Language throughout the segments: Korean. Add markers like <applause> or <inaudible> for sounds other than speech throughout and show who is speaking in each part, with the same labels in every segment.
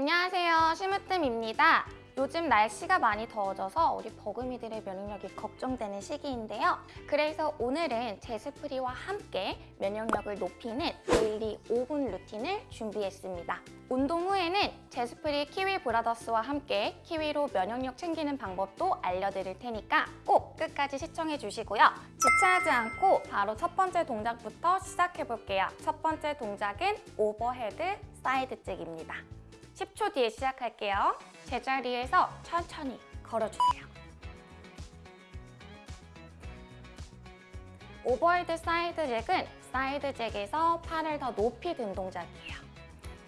Speaker 1: 안녕하세요. 심으뜸입니다. 요즘 날씨가 많이 더워져서 우리 버금이들의 면역력이 걱정되는 시기인데요. 그래서 오늘은 제스프리와 함께 면역력을 높이는 daily 5분 루틴을 준비했습니다. 운동 후에는 제스프리 키위 브라더스와 함께 키위로 면역력 챙기는 방법도 알려드릴 테니까 꼭 끝까지 시청해 주시고요. 지체하지 않고 바로 첫 번째 동작부터 시작해 볼게요. 첫 번째 동작은 overhead side jack입니다. 10초 뒤에 시작할게요. 제자리에서 천천히 걸어주세요. overhead side jack은 side jack에서 팔을 더 높이 든 동작이에요.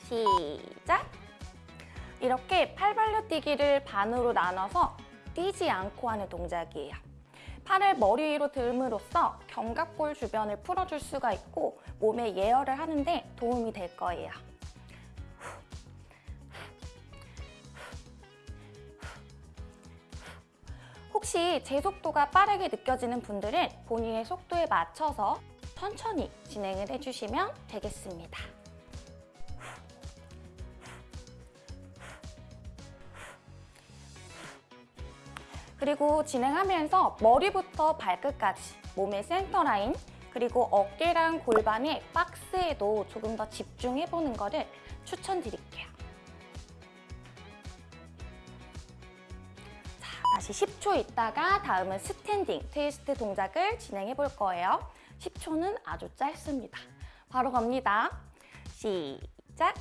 Speaker 1: 시작! 이렇게 팔 벌려 뛰기를 반으로 나눠서 뛰지 않고 하는 동작이에요. 팔을 머리 위로 들음으로써 견갑골 주변을 풀어줄 수가 있고 몸에 예열을 하는데 도움이 될 거예요. 혹시 제 속도가 빠르게 느껴지는 분들은 본인의 속도에 맞춰서 천천히 진행을 해주시면 되겠습니다. 그리고 진행하면서 머리부터 발끝까지 몸의 센터 라인 그리고 어깨랑 골반의 박스에도 조금 더 집중해보는 것을 추천드릴게요. 다시 10초 있다가 다음은 standing twist 동작을 진행해 볼 거예요. 10초는 아주 짧습니다. 바로 갑니다. 시작!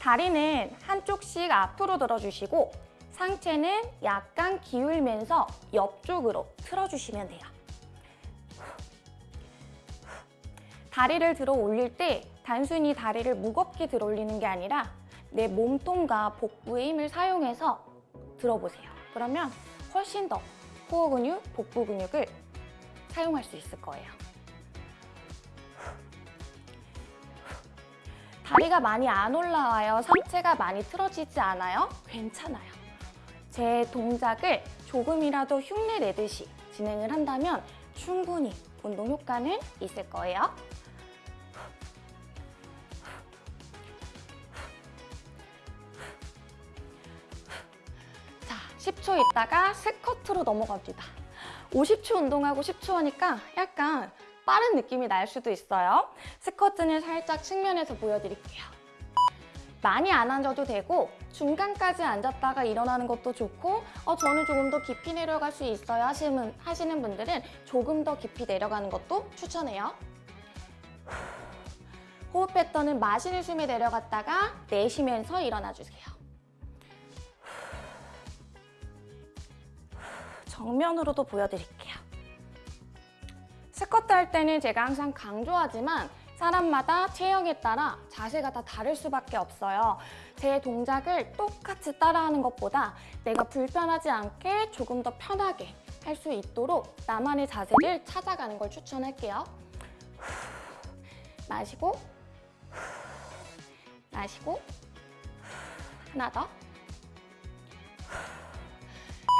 Speaker 1: 다리는 한쪽씩 앞으로 들어주시고 상체는 약간 기울면서 옆쪽으로 틀어주시면 돼요. 다리를 들어 올릴 때 단순히 다리를 무겁게 들어 올리는 게 아니라 내 몸통과 복부의 힘을 사용해서 들어보세요. 그러면 훨씬 더 코어 근육, 복부 근육을 사용할 수 있을 거예요. 다리가 많이 안 올라와요. 상체가 많이 틀어지지 않아요? 괜찮아요. 제 동작을 조금이라도 흉내 내듯이 진행을 한다면 충분히 운동 효과는 있을 거예요. 10초 있다가 스쿼트로 넘어갑니다. 50초 운동하고 10초 하니까 약간 빠른 느낌이 날 수도 있어요. 스쿼트는 살짝 측면에서 보여드릴게요. 많이 안 앉아도 되고 중간까지 앉았다가 일어나는 것도 좋고 어, 저는 조금 더 깊이 내려갈 수 있어요 하시는, 하시는 분들은 조금 더 깊이 내려가는 것도 추천해요. 호흡 패턴은 마시는 숨에 내려갔다가 내쉬면서 일어나주세요. 정면으로도 보여드릴게요. 스쿼트 할 때는 제가 항상 강조하지만 사람마다 체형에 따라 자세가 다 다를 수밖에 없어요. 제 동작을 똑같이 따라하는 것보다 내가 불편하지 않게 조금 더 편하게 할 수 있도록 나만의 자세를 찾아가는 걸 추천할게요. 마시고 마시고 하나 더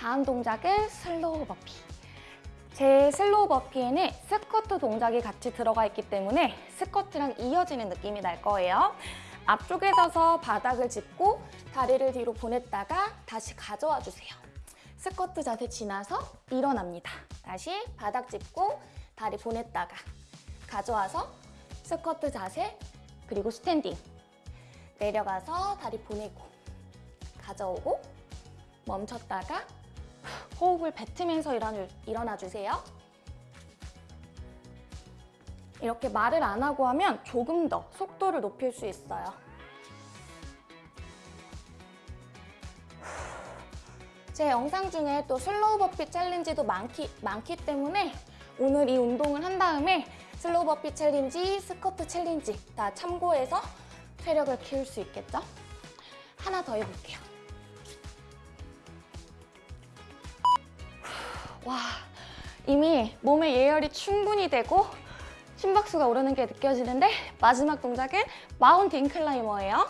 Speaker 1: 다음 동작은 slow burpee 제 slow burpee에는 스쿼트 동작이 같이 들어가 있기 때문에 스쿼트랑 이어지는 느낌이 날 거예요. 앞쪽에 서서 바닥을 짚고 다리를 뒤로 보냈다가 다시 가져와 주세요. 스쿼트 자세 지나서 일어납니다. 다시 바닥 짚고 다리 보냈다가 가져와서 스쿼트 자세 그리고 standing 내려가서 다리 보내고 가져오고 멈췄다가 호흡을 뱉으면서 일어나, 주세요. 이렇게 말을 안 하고 하면 조금 더 속도를 높일 수 있어요. 제 영상 중에 또 slow burpee challenge도 많기, 많기 때문에 오늘 이 운동을 한 다음에 slow burpee challenge, 스쿼트 challenge 다 참고해서 체력을 키울 수 있겠죠? 하나 더 해볼게요. 와, 이미 몸의 예열이 충분히 되고 심박수가 오르는 게 느껴지는데 마지막 동작은 mountain climber예요.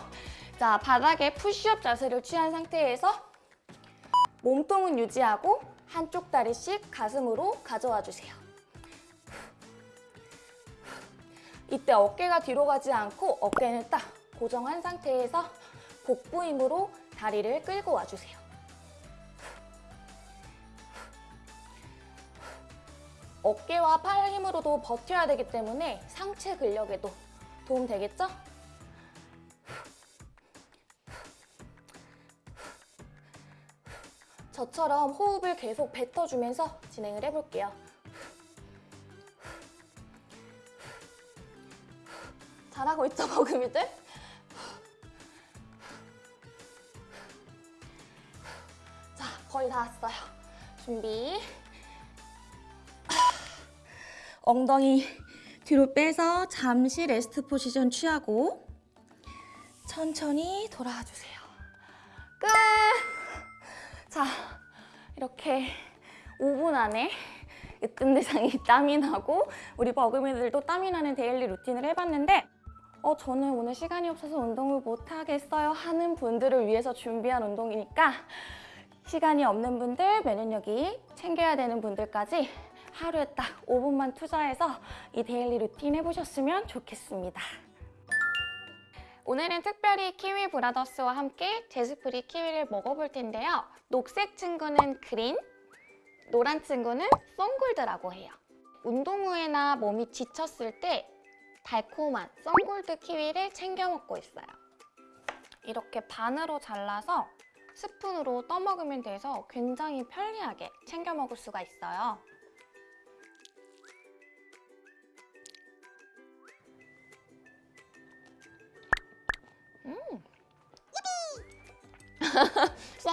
Speaker 1: 자, 바닥에 푸시업 자세를 취한 상태에서 몸통은 유지하고 한쪽 다리씩 가슴으로 가져와 주세요. 이때 어깨가 뒤로 가지 않고 어깨는 딱 고정한 상태에서 복부 힘으로 다리를 끌고 와주세요. 어깨와 팔 힘으로도 버텨야 되기 때문에 상체 근력에도 도움 되겠죠? 저처럼 호흡을 계속 뱉어주면서 진행을 해볼게요. 잘하고 있죠, 버금이들? 자, 거의 다 왔어요. 준비. 엉덩이 뒤로 빼서 잠시 rest position 취하고 천천히 돌아와 주세요. 끝! 자, 이렇게 5분 안에 으뜸 대상이 <laughs> 땀이 나고 우리 버금이들도 땀이 나는 데일리 루틴을 해봤는데 어, 저는 오늘 시간이 없어서 운동을 못하겠어요 하는 분들을 위해서 준비한 운동이니까 시간이 없는 분들, 면역력이 챙겨야 되는 분들까지 하루에 딱 5분만 투자해서 이 daily routine 해보셨으면 좋겠습니다. 오늘은 특별히 키위 브라더스와 함께 제스프리 키위를 먹어볼 텐데요. 녹색 친구는 그린, 노란 친구는 썬골드라고 해요. 운동 후에나 몸이 지쳤을 때 달콤한 썬골드 키위를 챙겨 먹고 있어요. 이렇게 반으로 잘라서 스푼으로 떠먹으면 돼서 굉장히 편리하게 챙겨 먹을 수가 있어요.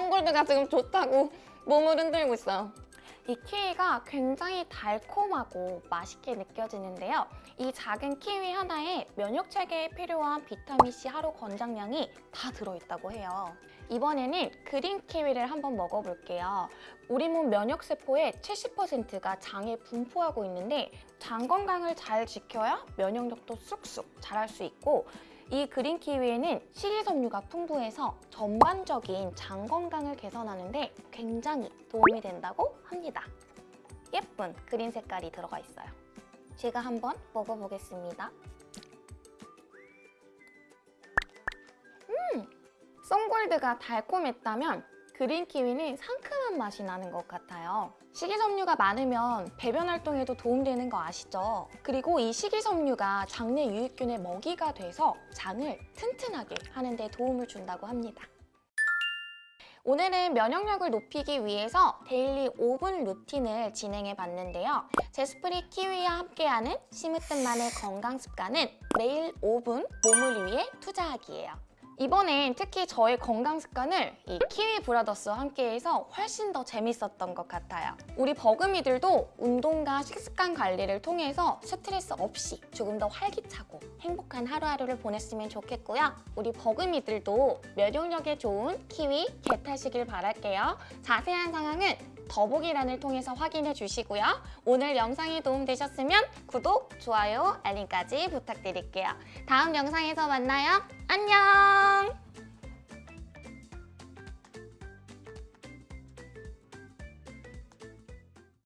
Speaker 1: 썬골드가 지금 좋다고 몸을 흔들고 있어요. 이 키위가 굉장히 달콤하고 맛있게 느껴지는데요. 이 작은 키위 하나에 면역 체계에 필요한 비타민C 하루 권장량이 다 들어있다고 해요. 이번에는 그린 키위를 한번 먹어볼게요. 우리 몸 면역 세포의 70%가 장에 분포하고 있는데 장 건강을 잘 지켜야 면역력도 쑥쑥 자랄 수 있고 이 그린 키위에는 식이섬유가 풍부해서 전반적인 장 건강을 개선하는데 굉장히 도움이 된다고 합니다. 예쁜 그린 색깔이 들어가 있어요. 제가 한번 먹어보겠습니다. 음! 썬골드가 달콤했다면 그린 키위는 상큼한 맛이 나는 것 같아요. 식이섬유가 많으면 배변 활동에도 도움되는 거 아시죠? 그리고 이 식이섬유가 장내 유익균의 먹이가 돼서 장을 튼튼하게 하는 데 도움을 준다고 합니다. 오늘은 면역력을 높이기 위해서 daily 5분 routine을 진행해 봤는데요. 제스프리 키위와 함께하는 심으뜸만의 건강 습관은 매일 5분 몸을 위해 투자하기예요. 이번엔 특히 저의 건강 습관을 이 키위 브라더스와 함께해서 훨씬 더 재밌었던 것 같아요. 우리 버금이들도 운동과 식습관 관리를 통해서 스트레스 없이 조금 더 활기차고 행복한 하루하루를 보냈으면 좋겠고요. 우리 버금이들도 면역력에 좋은 키위 get하시길 바랄게요. 자세한 사항은 더보기란을 통해서 확인해 주시고요. 오늘 영상이 도움되셨으면 구독, 좋아요, 알림까지 부탁드릴게요. 다음 영상에서 만나요. 안녕!